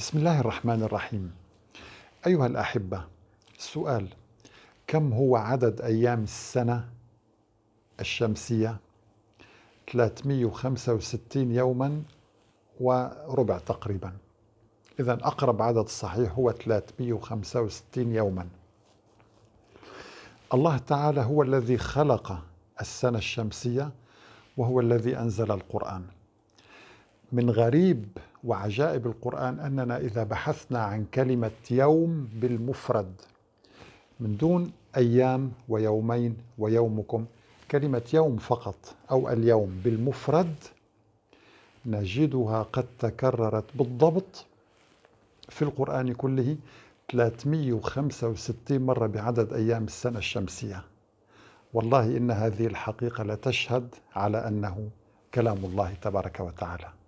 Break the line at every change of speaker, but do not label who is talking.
بسم الله الرحمن الرحيم. أيها الأحبة السؤال كم هو عدد أيام السنة الشمسية؟ 365 يوما وربع تقريبا. إذا أقرب عدد صحيح هو 365 يوما. الله تعالى هو الذي خلق السنة الشمسية وهو الذي أنزل القرآن. من غريب وعجائب القرآن أننا إذا بحثنا عن كلمة يوم بالمفرد من دون أيام ويومين ويومكم كلمة يوم فقط أو اليوم بالمفرد نجدها قد تكررت بالضبط في القرآن كله 365 مرة بعدد أيام السنة الشمسية. والله إن هذه الحقيقة لتشهد على أنه كلام الله تبارك وتعالى.